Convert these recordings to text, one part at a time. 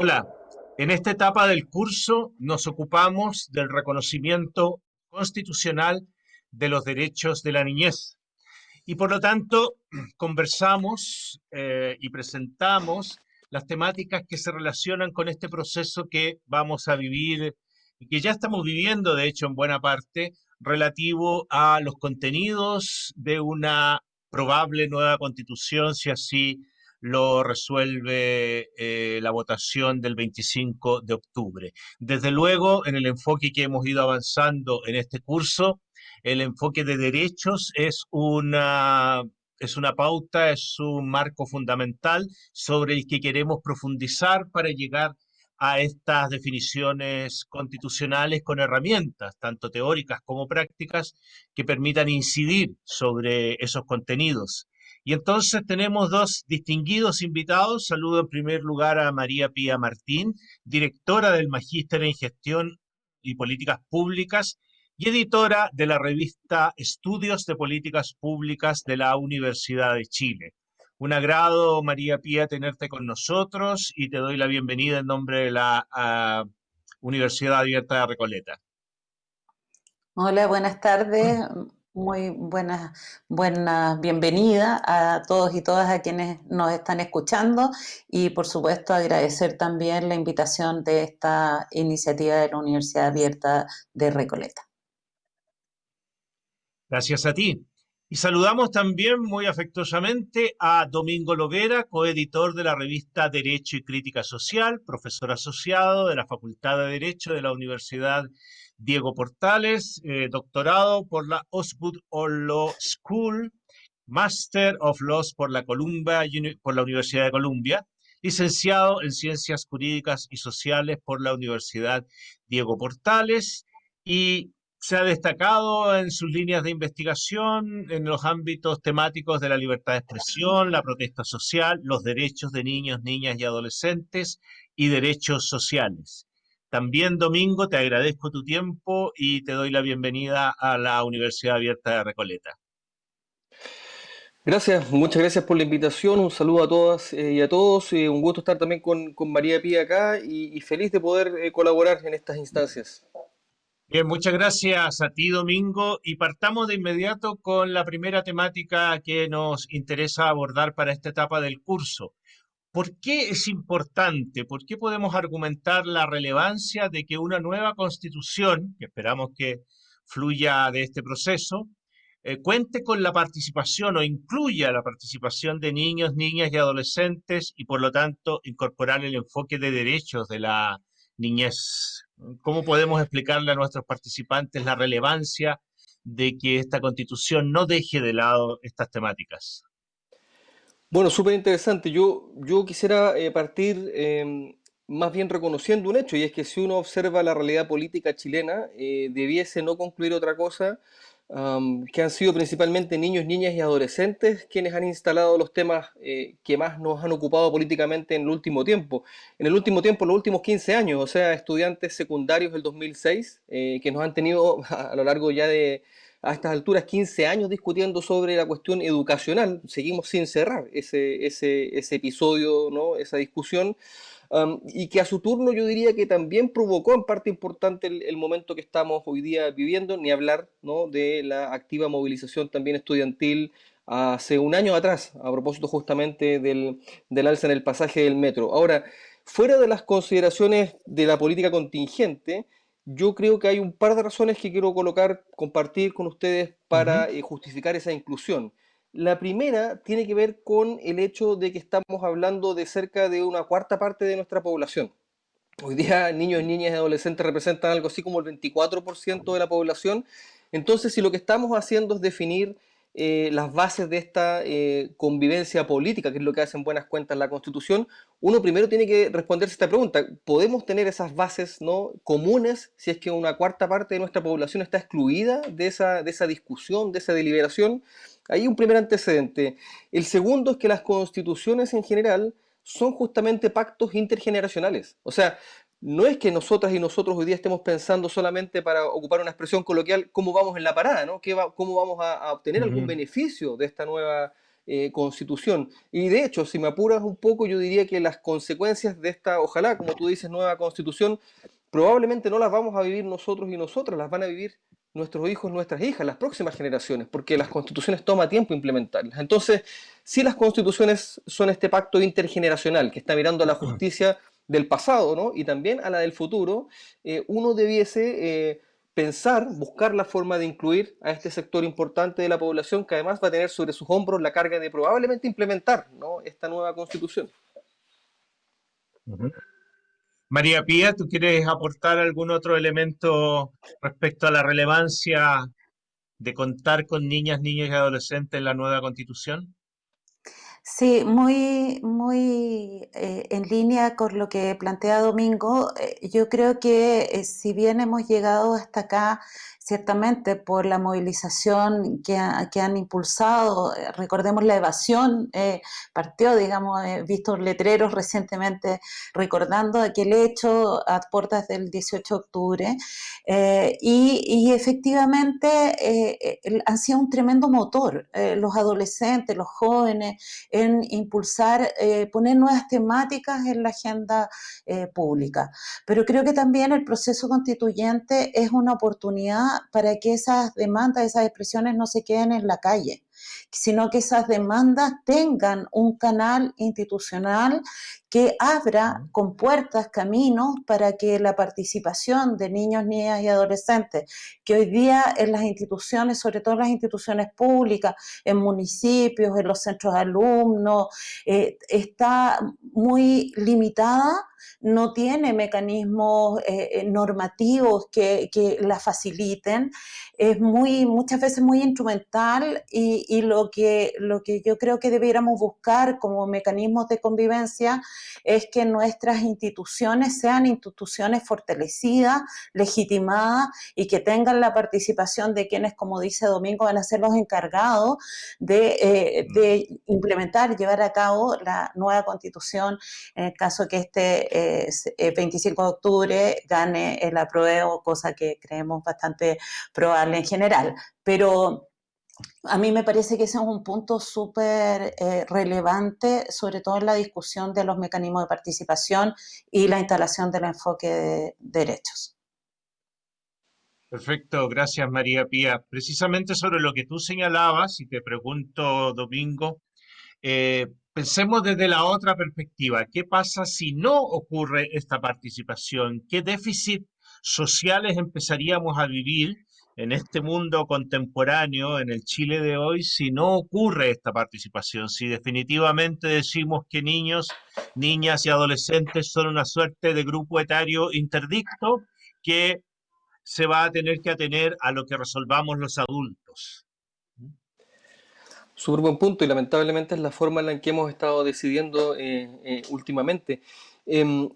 Hola, en esta etapa del curso nos ocupamos del reconocimiento constitucional de los derechos de la niñez. Y por lo tanto, conversamos eh, y presentamos las temáticas que se relacionan con este proceso que vamos a vivir y que ya estamos viviendo, de hecho, en buena parte, relativo a los contenidos de una probable nueva constitución, si así lo resuelve eh, la votación del 25 de octubre. Desde luego, en el enfoque que hemos ido avanzando en este curso, el enfoque de derechos es una, es una pauta, es un marco fundamental sobre el que queremos profundizar para llegar a estas definiciones constitucionales con herramientas, tanto teóricas como prácticas, que permitan incidir sobre esos contenidos. Y entonces tenemos dos distinguidos invitados. Saludo en primer lugar a María Pía Martín, directora del Magíster en Gestión y Políticas Públicas y editora de la revista Estudios de Políticas Públicas de la Universidad de Chile. Un agrado, María Pía, tenerte con nosotros y te doy la bienvenida en nombre de la ah, Universidad Abierta de Recoleta. Hola, buenas tardes. Muy buena, buena bienvenida a todos y todas a quienes nos están escuchando y por supuesto agradecer también la invitación de esta iniciativa de la Universidad Abierta de Recoleta. Gracias a ti. Y saludamos también muy afectuosamente a Domingo Lovera, coeditor de la revista Derecho y Crítica Social, profesor asociado de la Facultad de Derecho de la Universidad Diego Portales, eh, doctorado por la Osgood Law School, Master of Laws por la, por la Universidad de Columbia, licenciado en Ciencias Jurídicas y Sociales por la Universidad Diego Portales y se ha destacado en sus líneas de investigación en los ámbitos temáticos de la libertad de expresión, la protesta social, los derechos de niños, niñas y adolescentes y derechos sociales. También, Domingo, te agradezco tu tiempo y te doy la bienvenida a la Universidad Abierta de Recoleta. Gracias, muchas gracias por la invitación, un saludo a todas eh, y a todos, eh, un gusto estar también con, María Pía acá y, feliz de poder eh, colaborar en estas instancias. Bien, muchas gracias a ti, Domingo, y partamos de inmediato con la primera temática que nos interesa abordar para esta etapa del curso, ¿Por qué es importante? ¿Por qué podemos argumentar la relevancia de que una nueva constitución, que esperamos que fluya de este proceso, eh, cuente con la participación o incluya la participación de niños, niñas y adolescentes y por lo tanto incorporar el enfoque de derechos de la niñez? ¿Cómo podemos explicarle a nuestros participantes la relevancia de que esta constitución no deje de lado estas temáticas? Bueno, súper interesante. Yo, yo quisiera eh, partir em, más bien reconociendo un hecho, y es que si uno observa la realidad política chilena, eh, debiese no concluir otra cosa que han sido principalmente niños, niñas y adolescentes quienes han instalado los temas eh, que más nos han ocupado políticamente en el último tiempo. En el último tiempo, los últimos 15 años, o sea, estudiantes secundarios del 2006, que nos han tenido a lo largo ya de a estas alturas 15 años discutiendo sobre la cuestión educacional. Seguimos sin cerrar ese, ese, ese episodio, ¿no? esa discusión. Y que a su turno yo diría que también provocó en parte importante el, momento que estamos hoy día viviendo, ni hablar ¿no? de la activa movilización también estudiantil hace un año atrás, a propósito justamente del, del alza en el pasaje del metro. Ahora, fuera de las consideraciones de la política contingente, yo creo que hay un par de razones que quiero colocar, compartir con ustedes para eh, justificar esa inclusión. La primera tiene que ver con el hecho de que estamos hablando de cerca de una cuarta parte de nuestra población. Hoy día niños, niñas y adolescentes representan algo así como el 24% de la población. Entonces, si lo que estamos haciendo es definir eh, las bases de esta eh, convivencia política, que es lo que hacen buenas cuentas la Constitución, uno primero tiene que responderse esta pregunta. ¿Podemos tener esas bases ¿no? comunes si es que una cuarta parte de nuestra población está excluida de esa, de esa discusión, de esa deliberación? Hay un primer antecedente. El segundo es que las constituciones en general son justamente pactos intergeneracionales. O sea, no es que nosotras y nosotros hoy día estemos pensando solamente para ocupar una expresión coloquial cómo vamos en la parada, ¿no? ¿Cómo vamos a, obtener algún beneficio de esta nueva eh, constitución? Y de hecho, si me apuras un poco, yo diría que las consecuencias de esta, ojalá, como tú dices, nueva constitución, probablemente no las vamos a vivir nosotros y nosotras, las van a vivir nuestros hijos, nuestras hijas, las próximas generaciones, porque las constituciones toma tiempo implementarlas. Entonces, si las constituciones son este pacto intergeneracional que está mirando a la justicia del pasado ¿no? y también a la del futuro, eh, uno debiese eh, pensar, buscar la forma de incluir a este sector importante de la población que además va a tener sobre sus hombros la carga de probablemente implementar ¿no? esta nueva constitución. María Pía, ¿tú quieres aportar algún otro elemento respecto a la relevancia de contar con niñas, niños y adolescentes en la nueva constitución? Sí, muy, muy eh, en línea con lo que plantea Domingo. Eh, yo creo que eh, si bien hemos llegado hasta acá ciertamente por la movilización que, han impulsado, eh, recordemos la evasión, eh, partió, digamos, he visto letreros recientemente recordando aquel hecho a puertas del 18 de octubre, eh, y, efectivamente han sido un tremendo motor los adolescentes, los jóvenes, en impulsar, poner nuevas temáticas en la agenda pública. Pero creo que también el proceso constituyente es una oportunidad para que esas demandas, esas expresiones no se queden en la calle, sino que esas demandas tengan un canal institucional que abra con puertas, caminos para que la participación de niños, niñas y adolescentes, que hoy día en las instituciones, sobre todo en las instituciones públicas, en municipios, en los centros de alumnos, eh, está muy limitada no tiene mecanismos eh, eh, normativos que, la faciliten, es muy, muchas veces muy instrumental y, lo, que, lo que yo creo que debiéramos buscar como mecanismos de convivencia es que nuestras instituciones sean instituciones fortalecidas, legitimadas y que tengan la participación de quienes, como dice Domingo, van a ser los encargados de, eh, de implementar, llevar a cabo la nueva constitución en el caso que este el 25 de octubre gane el apruebo, cosa que creemos bastante probable en general. Pero a mí me parece que ese es un punto súper eh, relevante, sobre todo en la discusión de los mecanismos de participación y la instalación del enfoque de derechos. Perfecto, gracias María Pía. Precisamente sobre lo que tú señalabas, y te pregunto, Domingo, eh, Pensemos desde la otra perspectiva. ¿Qué pasa si no ocurre esta participación? ¿Qué déficit sociales empezaríamos a vivir en este mundo contemporáneo, en el Chile de hoy, si no ocurre esta participación? Si definitivamente decimos que niños, niñas y adolescentes son una suerte de grupo etario interdicto que se va a tener que atener a lo que resolvamos los adultos. Súper buen punto y lamentablemente es la forma en la que hemos estado decidiendo eh, eh, últimamente. Eh,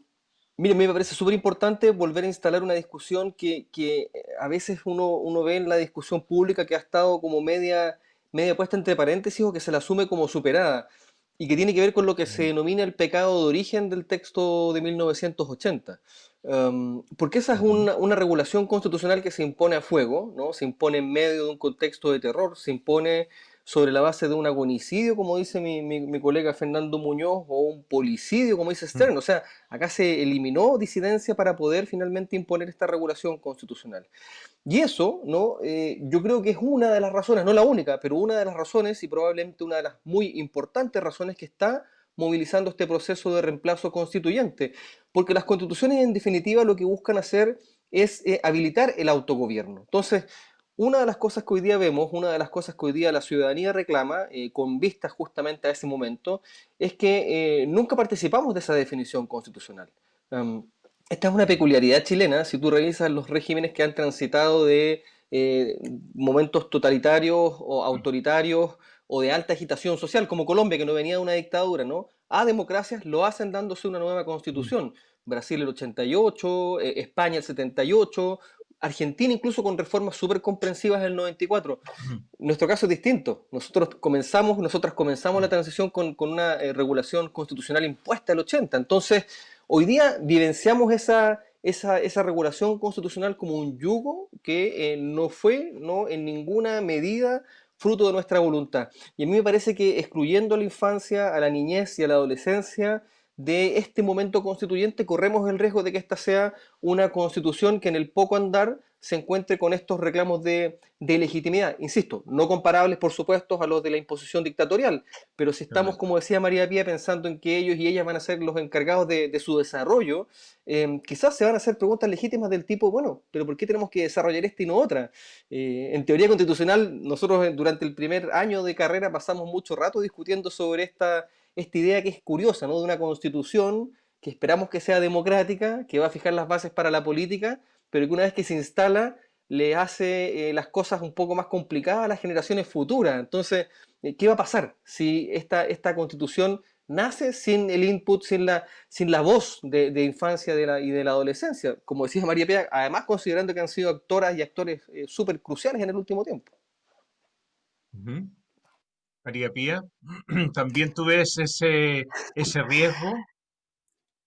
mire, me parece súper importante volver a instalar una discusión que, que, a veces uno, uno ve en la discusión pública que ha estado como media, media puesta entre paréntesis o que se la asume como superada y que tiene que ver con lo que se denomina el pecado de origen del texto de 1980. Em, porque esa es una, una, regulación constitucional que se impone a fuego, ¿no? se impone en medio de un contexto de terror, se impone sobre la base de un agonicidio, como dice mi, mi, colega Fernando Muñoz, o un policidio, como dice Stern. O sea, acá se eliminó disidencia para poder finalmente imponer esta regulación constitucional. Y eso, ¿no? Eh, yo creo que es una de las razones, no la única, pero una de las razones y probablemente una de las muy importantes razones que está movilizando este proceso de reemplazo constituyente. Porque las constituciones en definitiva lo que buscan hacer es eh, habilitar el autogobierno. Entonces, una de las cosas que hoy día vemos, una de las cosas que hoy día la ciudadanía reclama, eh, con vista justamente a ese momento, es que eh, nunca participamos de esa definición constitucional. esta es una peculiaridad chilena, si tú revisas los regímenes que han transitado de eh, momentos totalitarios o autoritarios o de alta agitación social, como Colombia, que no venía de una dictadura, ¿no? A democracias lo hacen dándose una nueva constitución. Brasil el 88, España el 78, Argentina incluso con reformas súper comprensivas en el 94. Nuestro caso es distinto. Nosotros comenzamos, nosotras comenzamos la transición con, una eh, regulación constitucional impuesta el 80. Entonces, Hoy día vivenciamos esa, esa, esa regulación constitucional como un yugo que eh, no fue no, en ninguna medida fruto de nuestra voluntad. Y a mí me parece que excluyendo a la infancia, a la niñez y a la adolescencia, de este momento constituyente, corremos el riesgo de que esta sea una constitución que en el poco andar se encuentre con estos reclamos de, legitimidad. Insisto, no comparables, por supuesto, a los de la imposición dictatorial, pero si estamos, como decía María Pía, pensando en que ellos y ellas van a ser los encargados de, su desarrollo, eh, quizás se van a hacer preguntas legítimas del tipo, bueno, pero ¿por qué tenemos que desarrollar esta y no otra? Eh, en teoría constitucional, nosotros durante el primer año de carrera pasamos mucho rato discutiendo sobre esta esta idea que es curiosa, ¿no? De una constitución que esperamos que sea democrática, que va a fijar las bases para la política, pero que una vez que se instala le hace eh, las cosas un poco más complicadas a las generaciones futuras. Entonces, eh, ¿qué va a pasar si esta, esta constitución nace sin el input, sin la, sin la voz de, infancia de la, y de la adolescencia? Como decía María Pía, además considerando que han sido actoras y actores eh, súper cruciales en el último tiempo. María Pía, ¿también tú ves ese, ese riesgo?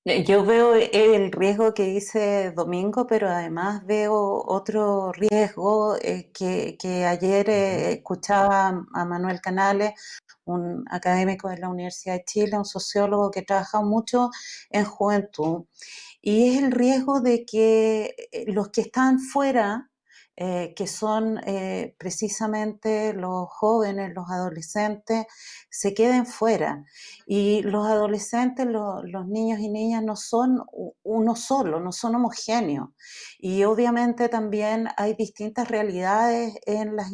Eh, yo veo el riesgo que dice Domingo, pero además veo otro riesgo eh, que, que, ayer eh, escuchaba a Manuel Canales, un académico de la Universidad de Chile, un sociólogo que trabaja mucho en juventud, y es el riesgo de que los que están fuera eh, que son eh, precisamente los jóvenes, los adolescentes, se queden fuera. Y los adolescentes, los niños y niñas no son uno solo, no son homogéneos. Y obviamente también hay distintas realidades en, las,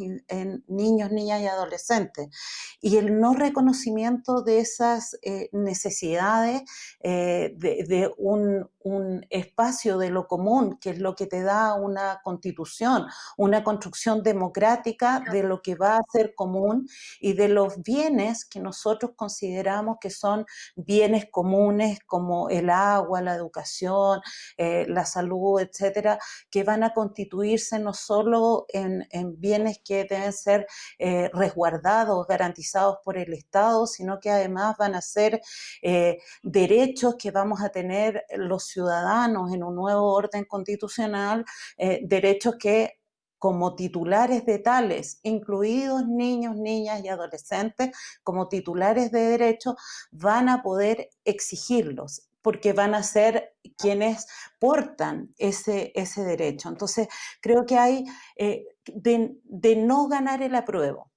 niños, niñas y adolescentes. Y el no reconocimiento de esas eh, necesidades de, un espacio de lo común, que es lo que te da una constitución, una construcción democrática de lo que va a ser común y de los bienes que nosotros consideramos que son bienes comunes como el agua, la educación, eh, la salud, etcétera, que van a constituirse no solo en, bienes que deben ser eh, resguardados, garantizados por el Estado, sino que además van a ser eh, derechos que vamos a tener los ciudadanos en un nuevo orden constitucional, derechos que como titulares de tales, incluidos niños, niñas y adolescentes, como titulares de derechos, van a poder exigirlos porque van a ser quienes portan ese, ese derecho. Entonces, creo que hay eh, de, no ganar el apruebo,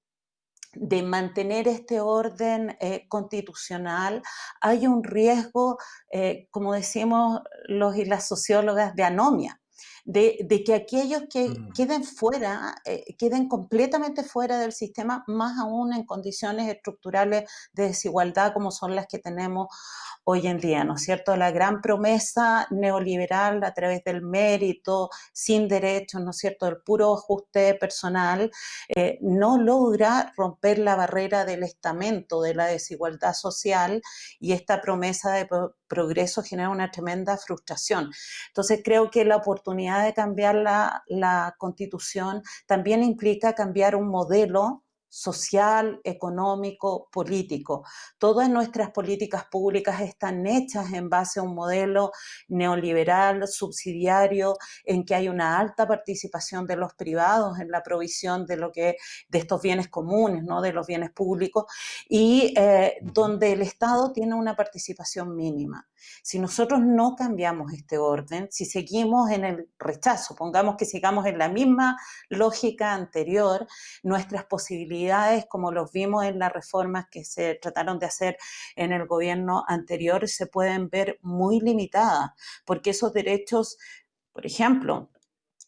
de mantener este orden eh, constitucional, hay un riesgo, eh, como decimos los y las sociólogas, de anomia de, que aquellos que mm. queden fuera, eh, queden completamente fuera del sistema, más aún en condiciones estructurales de desigualdad como son las que tenemos hoy en día, ¿no es cierto? La gran promesa neoliberal a través del mérito, sin derechos, ¿no es cierto?, el puro ajuste personal, eh, no logra romper la barrera del estamento de la desigualdad social y esta promesa de progreso genera una tremenda frustración. Entonces creo que la oportunidad de cambiar la, la constitución también implica cambiar un modelo social, económico, político. Todas nuestras políticas públicas están hechas en base a un modelo neoliberal, subsidiario, en que hay una alta participación de los privados en la provisión de lo que de estos bienes comunes, ¿no? de los bienes públicos, y eh, donde el Estado tiene una participación mínima. Si nosotros no cambiamos este orden, si seguimos en el rechazo, pongamos que sigamos en la misma lógica anterior, nuestras posibilidades, como los vimos en las reformas que se trataron de hacer en el gobierno anterior, se pueden ver muy limitadas, porque esos derechos, por ejemplo,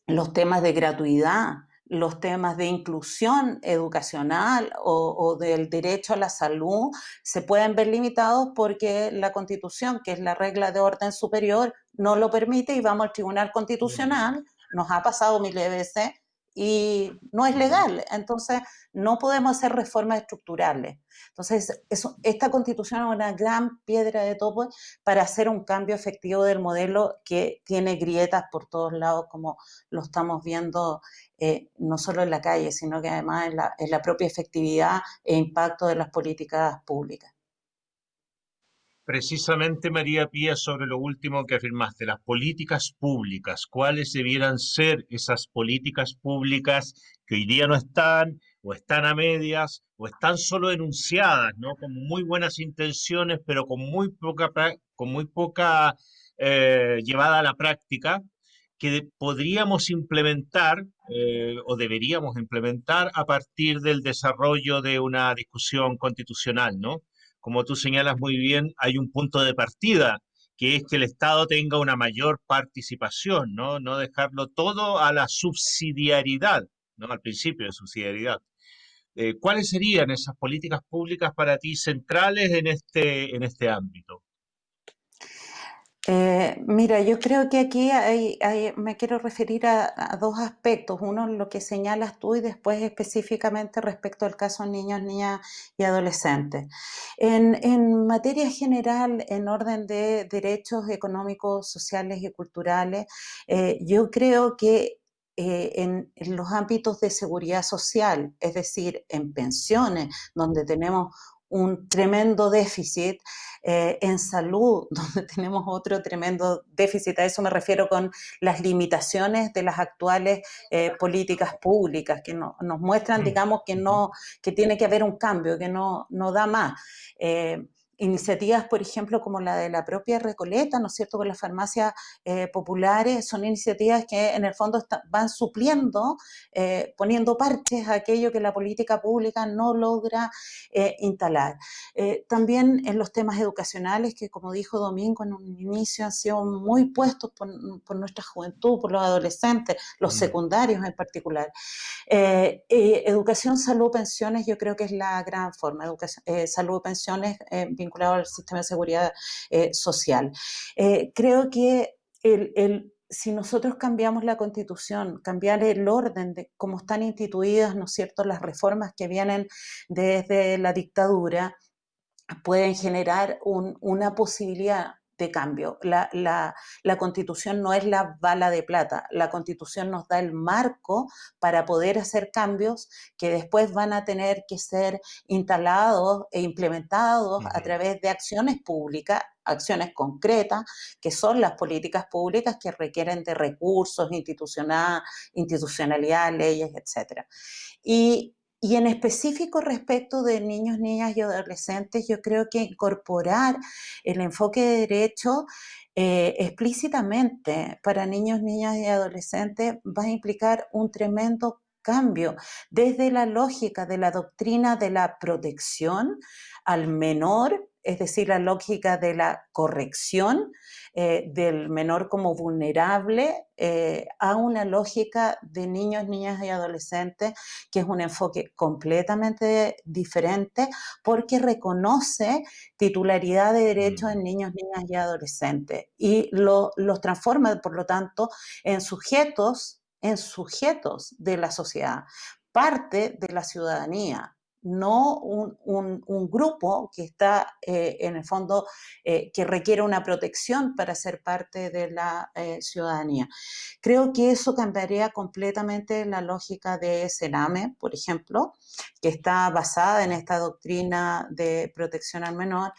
los temas de gratuidad, los temas de inclusión educacional o, del derecho a la salud se pueden ver limitados porque la constitución, que es la regla de orden superior, no lo permite y vamos al Tribunal Constitucional, nos ha pasado miles de veces, y no es legal. Entonces, no podemos hacer reformas estructurales. Entonces, esta constitución es una gran piedra de topo para hacer un cambio efectivo del modelo que tiene grietas por todos lados, como lo estamos viendo eh, no solo en la calle, sino que además en la propia efectividad e impacto de las políticas públicas. Precisamente, María Pía, sobre lo último que afirmaste, las políticas públicas. ¿Cuáles debieran ser esas políticas públicas que hoy día no están, o están a medias, o están solo enunciadas, ¿no? Con muy buenas intenciones, pero con muy poca, con muy poca eh, llevada a la práctica, que podríamos implementar eh, o deberíamos implementar a partir del desarrollo de una discusión constitucional, ¿no? Como tú señalas muy bien, hay un punto de partida, que es que el Estado tenga una mayor participación, ¿no? No dejarlo todo a la subsidiariedad, ¿no? Al principio de subsidiariedad. Eh, ¿Cuáles serían esas políticas públicas para ti centrales en este, en este ámbito? Eh, mira, yo creo que aquí me quiero referir a, dos aspectos. Uno, lo que señalas tú y después específicamente respecto al caso de niños, niñas y adolescentes. En, materia general, en orden de derechos económicos, sociales y culturales, eh, yo creo que eh, en, los ámbitos de seguridad social, es decir, en pensiones, donde tenemos un tremendo déficit, eh, en salud, donde tenemos otro tremendo déficit. A eso me refiero con las limitaciones de las actuales eh, políticas públicas, que nos muestran, mm. digamos, que, no, que tiene que haber un cambio, que no, no da más. Eh, iniciativas, por ejemplo, como la de la propia Recoleta, ¿no es cierto?, con las farmacias eh, populares, son iniciativas que en el fondo van supliendo, eh, poniendo parches a aquello que la política pública no logra eh, instalar. también en los temas educacionales, que como dijo Domingo en un inicio, han sido muy puestos por, nuestra juventud, por los adolescentes, los mm. secundarios en particular. educación, salud, pensiones, yo creo que es la gran forma. Educación, salud, pensiones, vinculado al sistema de seguridad eh, social. Eh, creo que el, si nosotros cambiamos la constitución, cambiar el orden de cómo están instituidas, ¿no es cierto?, las reformas que vienen desde la dictadura, pueden generar una posibilidad de cambio. La, la, constitución no es la bala de plata, la constitución nos da el marco para poder hacer cambios que después van a tener que ser instalados e implementados a través de acciones públicas acciones concretas, que son las políticas públicas que requieren de recursos, institucional, institucionalidad, leyes, etc. Y y en específico respecto de niños, niñas y adolescentes, yo creo que incorporar el enfoque de derecho eh, explícitamente para niños, niñas y adolescentes va a implicar un tremendo cambio desde la lógica de la doctrina de la protección al menor, es decir, la lógica de la corrección, eh, del menor como vulnerable eh, a una lógica de niños, niñas y adolescentes, que es un enfoque completamente diferente porque reconoce titularidad de derechos en niños, niñas y adolescentes y los transforma, por lo tanto, en sujetos, en sujetos de la sociedad, parte de la ciudadanía, no un, grupo que está eh, en el fondo, eh, que requiere una protección para ser parte de la eh, ciudadanía. Creo que eso cambiaría completamente la lógica de Sename, por ejemplo, que está basada en esta doctrina de protección al menor,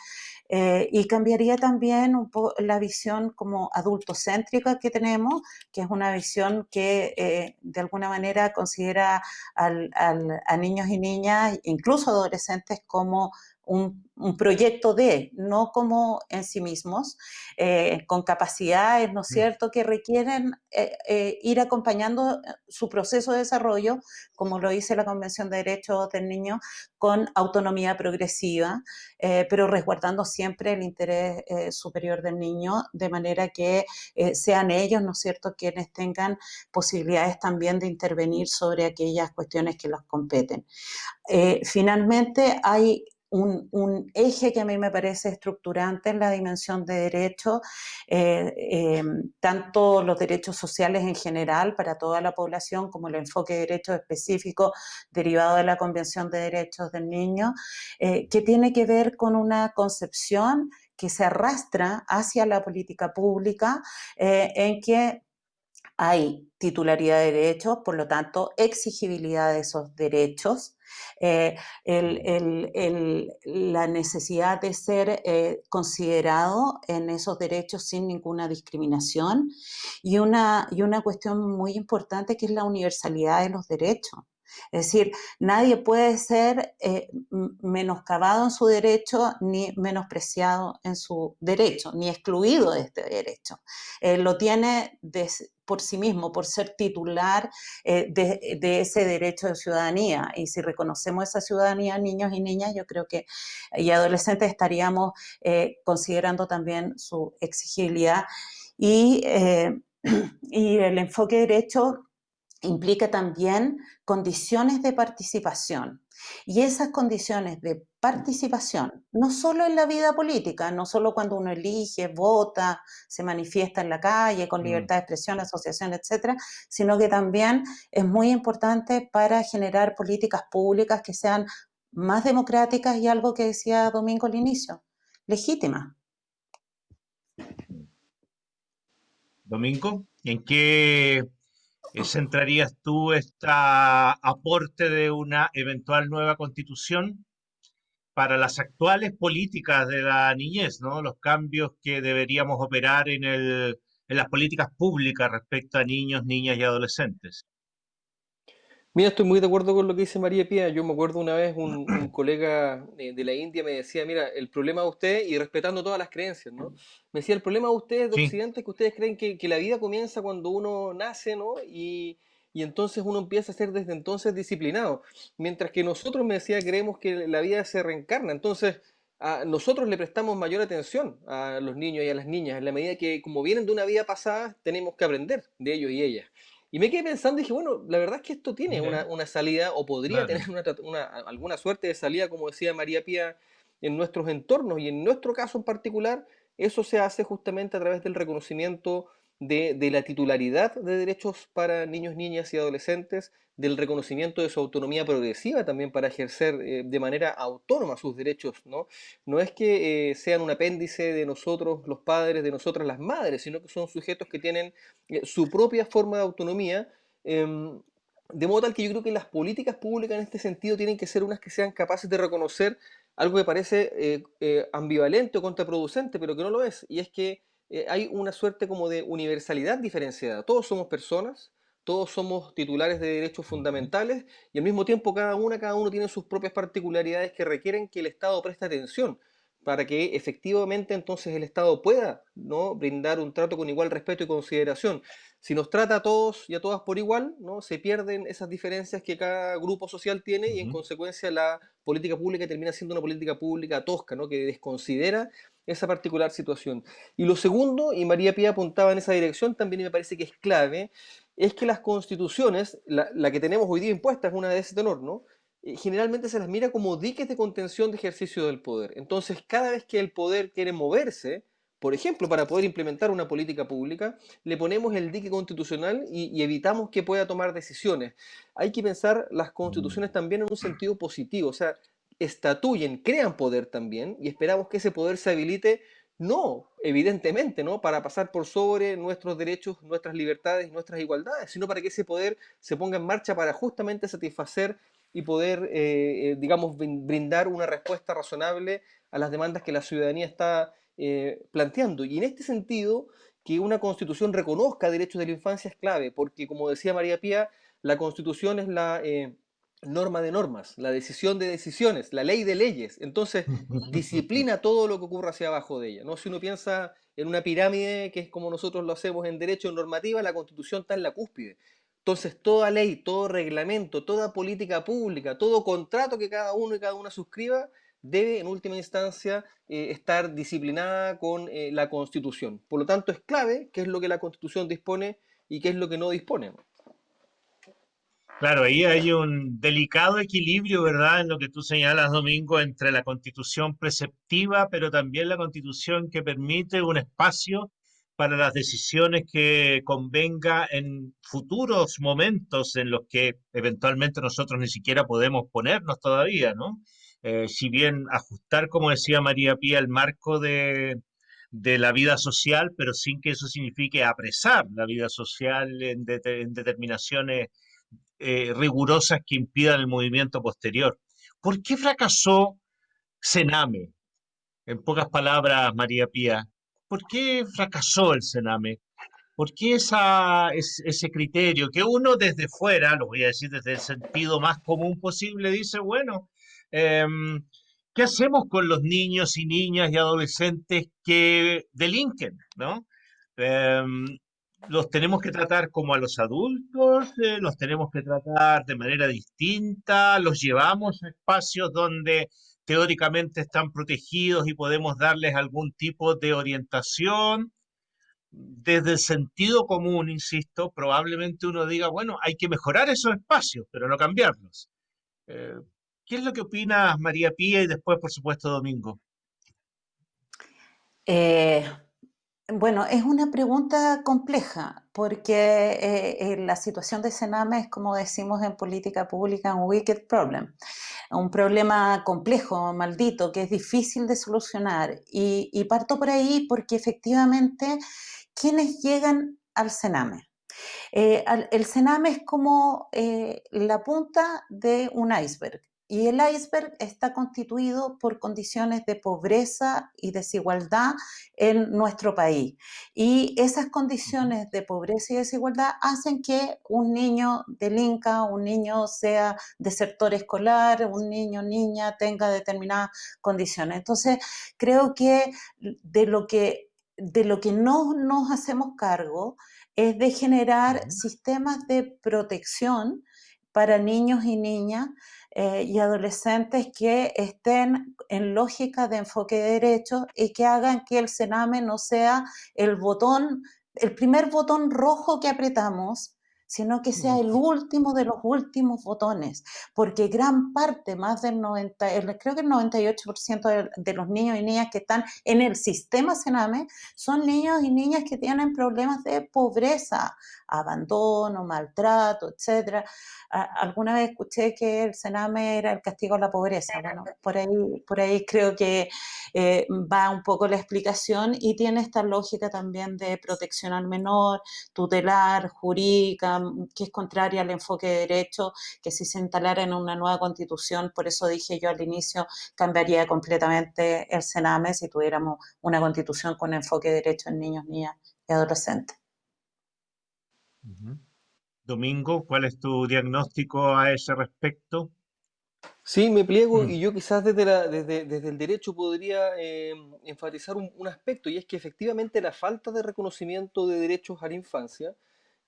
eh, y cambiaría también un poco la visión como adultocéntrica que tenemos, que es una visión que eh, de alguna manera considera a niños y niñas, incluso adolescentes, como un, proyecto de, no como en sí mismos, eh, con capacidades, ¿no es mm. cierto?, que requieren eh, eh, ir acompañando su proceso de desarrollo, como lo dice la Convención de Derechos del Niño, con autonomía progresiva, pero resguardando siempre el interés superior del niño, de manera que sean ellos, ¿no es cierto?, quienes tengan posibilidades también de intervenir sobre aquellas cuestiones que los competen. finalmente, hay un, eje que a mí me parece estructurante en la dimensión de derechos, eh, eh, tanto los derechos sociales en general para toda la población como el enfoque de derechos específicos derivado de la Convención de Derechos del Niño, eh, que tiene que ver con una concepción que se arrastra hacia la política pública en que hay titularidad de derechos, por lo tanto, exigibilidad de esos derechos, eh, la necesidad de ser eh, considerado en esos derechos sin ninguna discriminación y una, y una cuestión muy importante que es la universalidad de los derechos. Es decir, nadie puede ser eh, menoscabado en su derecho ni menospreciado en su derecho, ni excluido de este derecho. lo tiene por sí mismo, por ser titular eh, de, ese derecho de ciudadanía. Y si reconocemos esa ciudadanía, niños y niñas, yo creo que y adolescentes estaríamos eh, considerando también su exigibilidad. Y, y el enfoque derecho implica también condiciones de participación. Y esas condiciones de participación, no solo en la vida política, no solo cuando uno elige, vota, se manifiesta en la calle con mm. libertad de expresión, asociación, etcétera, sino que también es muy importante para generar políticas públicas que sean más democráticas y algo que decía Domingo al inicio, legítimas. Domingo, ¿en qué ¿Centrarías tú este aporte de una eventual nueva constitución para las actuales políticas de la niñez, ¿no? Los cambios que deberíamos operar en, el, en las políticas públicas respecto a niños, niñas y adolescentes. Mira, estoy muy de acuerdo con lo que dice María Pía. Yo me acuerdo una vez un, colega de, la India me decía, mira, el problema de usted, y respetando todas las creencias, ¿no? Me decía, el problema de ustedes de Occidente es que ustedes creen que, la vida comienza cuando uno nace, ¿no? Y, entonces uno empieza a ser desde entonces disciplinado. Mientras que nosotros, me decía, creemos que la vida se reencarna. Entonces, a nosotros le prestamos mayor atención a los niños y a las niñas, en la medida que como vienen de una vida pasada, tenemos que aprender de ellos y ellas. Y me quedé pensando y dije, bueno, la verdad es que esto tiene una, salida o podría tener una, alguna suerte de salida, como decía María Pía, en nuestros entornos y en nuestro caso en particular, eso se hace justamente a través del reconocimiento de, la titularidad de derechos para niños, niñas y adolescentes, del reconocimiento de su autonomía progresiva también para ejercer eh, de manera autónoma sus derechos, ¿no? No es que eh, sean un apéndice de nosotros los padres, de nosotras las madres, sino que son sujetos que tienen eh, su propia forma de autonomía, em, de modo tal que yo creo que las políticas públicas en este sentido tienen que ser unas que sean capaces de reconocer algo que parece ambivalente o contraproducente, pero que no lo es, y es que eh, hay una suerte como de universalidad diferenciada. Todos somos personas, todos somos titulares de derechos fundamentales y al mismo tiempo cada una, cada uno tiene sus propias particularidades que requieren que el Estado preste atención para que efectivamente entonces el Estado pueda ¿no? brindar un trato con igual respeto y consideración. Si nos trata a todos y a todas por igual, ¿no? se pierden esas diferencias que cada grupo social tiene y en consecuencia la política pública termina siendo una política pública tosca, ¿no? que desconsidera esa particular situación. Y lo segundo, y María Pía apuntaba en esa dirección, también me parece que es clave, es que las constituciones, la, la que tenemos hoy día impuesta es una de ese tenor, ¿no? Eh, generalmente se las mira como diques de contención de ejercicio del poder. Entonces, cada vez que el poder quiere moverse, por ejemplo, para poder implementar una política pública, le ponemos el dique constitucional y, evitamos que pueda tomar decisiones. Hay que pensar las constituciones también en un sentido positivo, o sea, estatuyen, crean poder también y esperamos que ese poder se habilite no, evidentemente, ¿no? Para pasar por sobre nuestros derechos, nuestras libertades nuestras igualdades, sino para que ese poder se ponga en marcha para justamente satisfacer y poder, eh, eh, digamos, brindar una respuesta razonable a las demandas que la ciudadanía está eh, planteando. Y en este sentido, que una constitución reconozca derechos de la infancia es clave, porque como decía María Pía, la constitución es la norma de normas, la decisión de decisiones, la ley de leyes. Entonces, disciplina todo lo que ocurre hacia abajo de ella. ¿no? Si uno piensa en una pirámide, que es como nosotros lo hacemos en derecho normativa, la constitución está en la cúspide. Entonces, toda ley, todo reglamento, toda política pública, todo contrato que cada uno y cada una suscriba, debe en última instancia eh, estar disciplinada con eh, la Constitución. Por lo tanto, es clave qué es lo que la Constitución dispone y qué es lo que no dispone. Claro, ahí hay un delicado equilibrio, ¿verdad? En lo que tú señalas, Domingo, entre la constitución preceptiva, pero también la constitución que permite un espacio para las decisiones que convenga en futuros momentos en los que eventualmente nosotros ni siquiera podemos ponernos todavía, ¿no? Eh, si bien ajustar, como decía María Pía, el marco de, de la vida social, pero sin que eso signifique apresar la vida social en, determinaciones eh, rigurosas que impidan el movimiento posterior. ¿Por qué fracasó Sename? En pocas palabras, María Pía, ¿por qué fracasó el Sename? ¿Por qué ese criterio que uno desde fuera, lo voy a decir desde el sentido más común posible, dice, bueno, em, ¿qué hacemos con los niños y niñas y adolescentes que delinquen? ¿no? Em, los tenemos que tratar como a los adultos, eh, los tenemos que tratar de manera distinta, los llevamos a espacios donde teóricamente están protegidos y podemos darles algún tipo de orientación desde el sentido común, insisto, probablemente uno diga, bueno, hay que mejorar esos espacios, pero no cambiarlos. Eh, ¿Qué es lo que opina María Pía y después, por supuesto, Domingo? Eh, bueno, es una pregunta compleja porque eh, la situación de Sename es, como decimos en política pública, un wicked problem, un problema complejo, maldito, que es difícil de solucionar. Y, parto por ahí porque efectivamente quienes llegan al cename. Eh, el cename es como eh, la punta de un iceberg y el iceberg está constituido por condiciones de pobreza y desigualdad en nuestro país. Y esas condiciones de pobreza y desigualdad hacen que un niño delinca, un niño sea desertor escolar, un niño, niña tenga determinadas condiciones. Entonces, creo que de lo que de lo que no nos hacemos cargo es de generar sistemas de protección para niños y niñas eh, y adolescentes que estén en lógica de enfoque de derechos y que hagan que el Sename no sea el botón, el primer botón rojo que apretamos sino que sea el último de los últimos botones, porque gran parte, más del 90, creo que el 98% de, los niños y niñas que están en el sistema Sename son niños y niñas que tienen problemas de pobreza, abandono, maltrato, etcétera. Alguna vez escuché que el Sename era el castigo a la pobreza. Bueno, por ahí, por ahí creo que eh, va un poco la explicación y tiene esta lógica también de protección al menor, tutelar, jurídica, que es contraria al enfoque de derecho, que si se instalara en una nueva constitución, por eso dije yo al inicio, cambiaría completamente el Sename si tuviéramos una constitución con enfoque de derecho en niños, niñas y adolescentes. Domingo, ¿cuál es tu diagnóstico a ese respecto? Sí, me pliego mm. y yo quizás desde, desde, el derecho podría eh, enfatizar un, aspecto y es que efectivamente la falta de reconocimiento de derechos a la infancia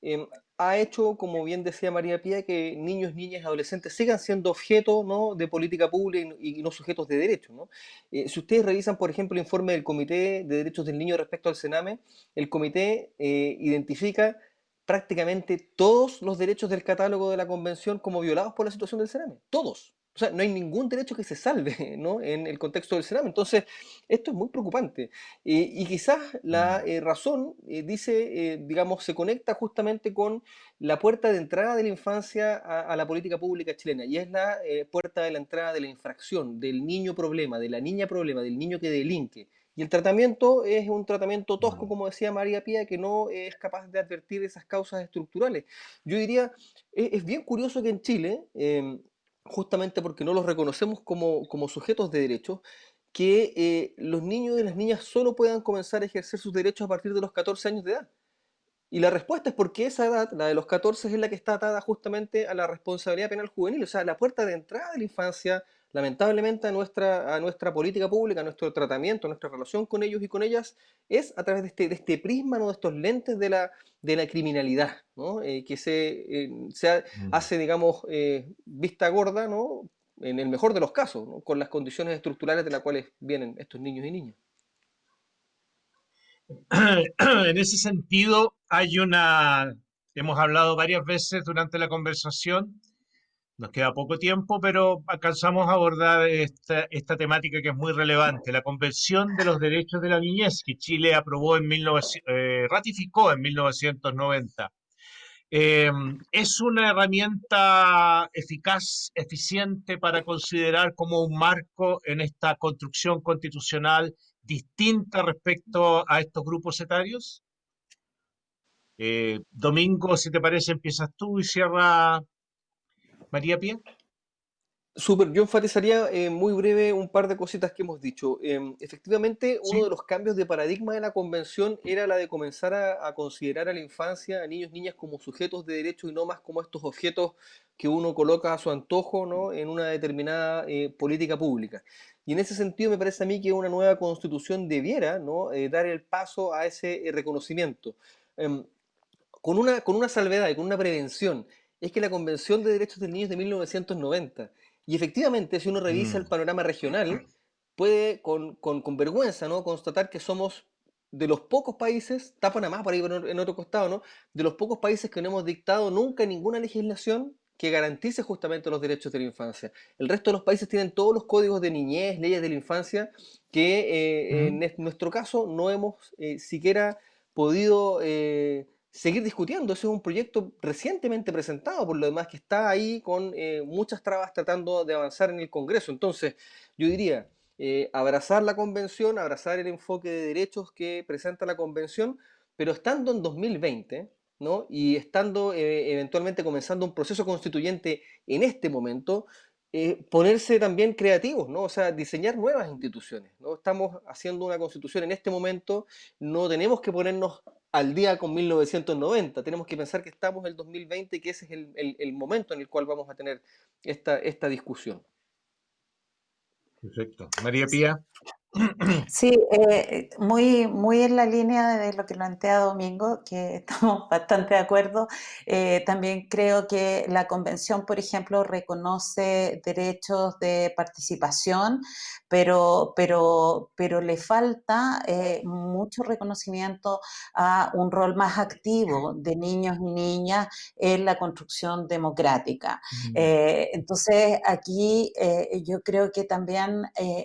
em, ha hecho, como bien decía María Pía, que niños, niñas y adolescentes sigan siendo objeto ¿no? de política pública y, no sujetos de derecho. ¿no? Eh, si ustedes revisan, por ejemplo, el informe del Comité de Derechos del Niño respecto al Sename, el comité eh, identifica prácticamente todos los derechos del catálogo de la Convención como violados por la situación del Sename. Todos. O sea, no hay ningún derecho que se salve ¿no? en el contexto del Sename. Entonces, esto es muy preocupante. y quizás la mm. eh, razón, eh, dice, eh, digamos, se conecta justamente con la puerta de entrada de la infancia a, a la política pública chilena. Y es la puerta de la entrada de la infracción, del niño problema, de la niña problema, del niño que delinque. Y el tratamiento es un tratamiento tosco, como decía María Pía, que no es capaz de advertir esas causas estructurales. Yo diría, e-, es, bien curioso que en Chile, em, justamente porque no los reconocemos como, sujetos de derechos, que eh, los niños y las niñas solo puedan comenzar a ejercer sus derechos a partir de los 14 años de edad. Y la respuesta es porque esa edad, la de los 14, es la que está atada justamente a la responsabilidad penal juvenil, o sea, la puerta de entrada de la infancia, lamentablemente a nuestra, a nuestra política pública, a nuestro tratamiento, a nuestra relación con ellos y con ellas, es a través de este, de este prisma, ¿no? de estos lentes de la, de la criminalidad, ¿no? Eh, que se, eh, se mm. hace, digamos, eh, vista gorda, ¿no? en el mejor de los casos, con las condiciones estructurales de las cuales vienen estos niños y niñas. En ese sentido, hay una, hemos hablado varias veces durante la conversación, nos queda poco tiempo, pero alcanzamos a abordar esta, temática que es muy relevante, la Convención de los Derechos de la Niñez que Chile aprobó eh, ratificó en 1990. Eh, es una herramienta eficaz, eficiente para considerar como un marco en esta construcción constitucional distinta respecto a estos grupos etarios? Eh, Domingo, si te parece, empiezas tú y cierra María Pía. Súper, yo enfatizaría eh, muy breve un par de cositas que hemos dicho. Em, efectivamente, uno de los cambios de paradigma de la convención era la de comenzar a, considerar a la infancia, a niños y niñas como sujetos de derechos y no más como estos objetos que uno coloca a su antojo ¿no? en una determinada eh, política pública. Y en ese sentido me parece a mí que una nueva constitución debiera ¿no? Eh, dar el paso a ese reconocimiento. Em, con una, con una salvedad y con una prevención, es que la Convención de Derechos del Niño es de 1990 y efectivamente, si uno revisa el mm. panorama regional, puede con, con, vergüenza ¿no? constatar que somos de los pocos países, está Panamá por ahí en otro costado, ¿no? de los pocos países que no hemos dictado nunca ninguna legislación que garantice justamente los derechos de la infancia. El resto de los países tienen todos los códigos de niñez, leyes de la infancia, que eh, en nuestro caso no hemos eh, siquiera podido eh, seguir discutiendo. Ese es un proyecto recientemente presentado, por lo demás, que está ahí con eh, muchas trabas tratando de avanzar en el Congreso. Entonces, yo diría, eh, abrazar la convención, abrazar el enfoque de derechos que presenta la convención, pero estando en 2020, ¿no? y estando eh, eventualmente comenzando un proceso constituyente en este momento, ponerse también creativos, ¿no? O sea, diseñar nuevas instituciones, ¿no? Estamos haciendo una constitución en este momento, no tenemos que ponernos al día con 1990. Tenemos que pensar que estamos en el 2020 y que ese es el, momento en el cual vamos a tener esta, esta discusión. Perfecto. María Pía. Sí, eh, muy, muy en la línea de lo que plantea Domingo, que estamos bastante de acuerdo. Eh, también creo que la convención, por ejemplo, reconoce derechos de participación, pero, pero, pero le falta eh, mucho reconocimiento a un rol más activo de niños y niñas en la construcción democrática. Entonces, aquí yo creo que también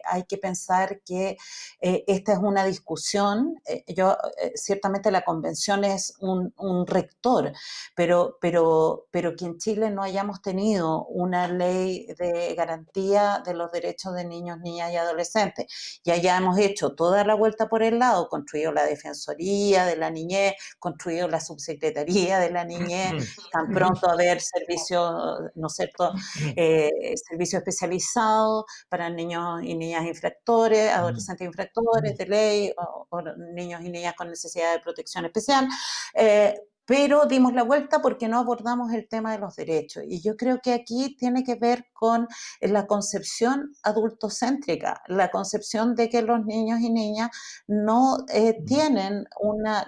hay que pensar que eh, esta es una discusión, eh, yo, eh, ciertamente la convención es un, rector, pero, pero, pero que en Chile no hayamos tenido una ley de garantía de los derechos de niños, niñas y adolescentes. Ya ya hemos hecho toda la vuelta por el lado, construido la Defensoría de la Niñez, construido la Subsecretaría de la Niñez, tan pronto haber servicio, ¿no es cierto?, servicio especializado para niños y niñas infractores, adolescentes infractores de ley o, niños y niñas con necesidad de protección especial. Eh, pero dimos la vuelta porque no abordamos el tema de los derechos. Y yo creo que aquí tiene que ver con la concepción adultocéntrica, la concepción de que los niños y niñas no eh, tienen una,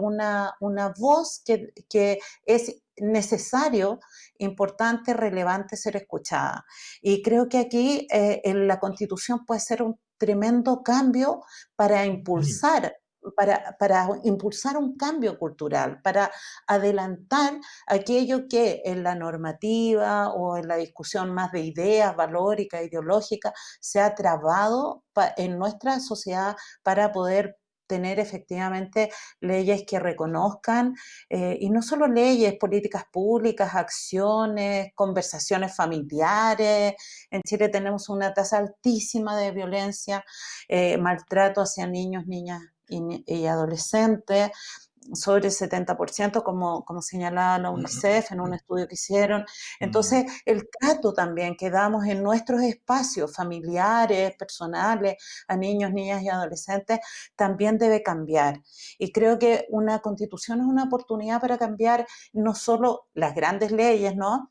una, una voz que, que es necesario, importante, relevante ser escuchada. Y creo que aquí eh, en la Constitución puede ser un tremendo cambio para impulsar para, para, impulsar un cambio cultural, para adelantar aquello que en la normativa o en la discusión más de ideas valóricas, ideológicas, se ha trabado en nuestra sociedad para poder tener efectivamente leyes que reconozcan, eh, y no solo leyes, políticas públicas, acciones, conversaciones familiares. En Chile tenemos una tasa altísima de violencia, eh, maltrato hacia niños, niñas y, adolescentes sobre el 70%, como, como señalaba la UNICEF en un estudio que hicieron. Entonces, el trato también que damos en nuestros espacios familiares, personales, a niños, niñas y adolescentes, también debe cambiar. Y creo que una constitución es una oportunidad para cambiar no solo las grandes leyes, ¿no?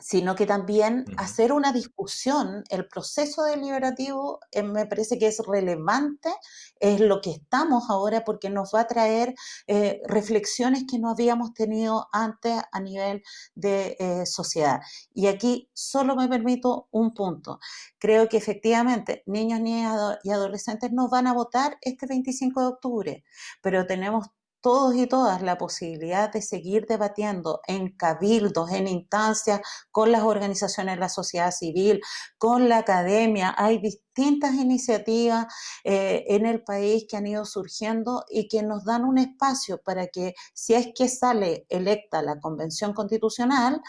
Sino que también hacer una discusión, el proceso deliberativo eh, me parece que es relevante, es lo que estamos ahora porque nos va a traer eh, reflexiones que no habíamos tenido antes a nivel de eh, sociedad. Y aquí solo me permito un punto. Creo que efectivamente niños, niñas y adolescentes no van a votar este 25 de octubre, pero tenemos todos y todas la posibilidad de seguir debatiendo en cabildos, en instancias, con las organizaciones de la sociedad civil, con la academia. Hay distintas iniciativas eh, en el país que han ido surgiendo y que nos dan un espacio para que, si es que sale electa la Convención Constitucional,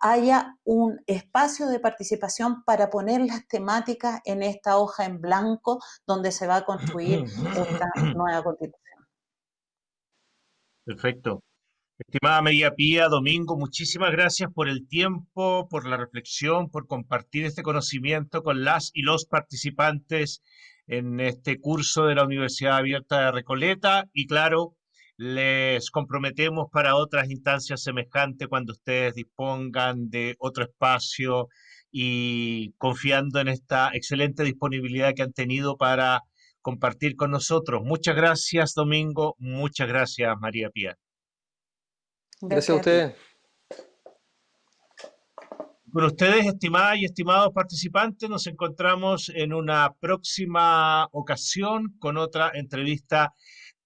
haya un espacio de participación para poner las temáticas en esta hoja en blanco donde se va a construir esta nueva constitución. Perfecto. Estimada María Pía, Domingo, muchísimas gracias por el tiempo, por la reflexión, por compartir este conocimiento con las y los participantes en este curso de la Universidad Abierta de Recoleta y claro, les comprometemos para otras instancias semejantes cuando ustedes dispongan de otro espacio y confiando en esta excelente disponibilidad que han tenido para compartir con nosotros. Muchas gracias, Domingo. Muchas gracias, María Pía. Gracias, a ustedes. Con ustedes, estimadas y estimados participantes, nos encontramos en una próxima ocasión con otra entrevista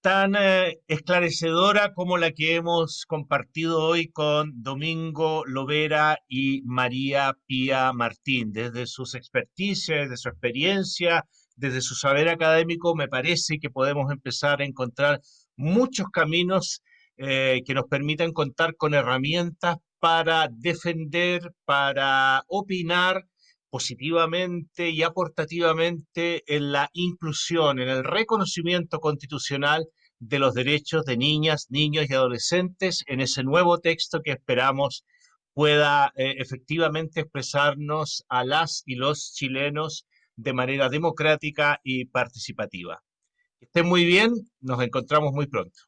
tan eh, esclarecedora como la que hemos compartido hoy con Domingo Lovera y María Pía Martín, desde sus experticias, desde su experiencia, desde su saber académico, me parece que podemos empezar a encontrar muchos caminos eh, que nos permitan contar con herramientas para defender, para opinar positivamente y aportativamente en la inclusión, en el reconocimiento constitucional de los derechos de niñas, niños y adolescentes en ese nuevo texto que esperamos pueda eh, efectivamente expresarnos a las y los chilenos de manera democrática y participativa. Estén muy bien, nos encontramos muy pronto.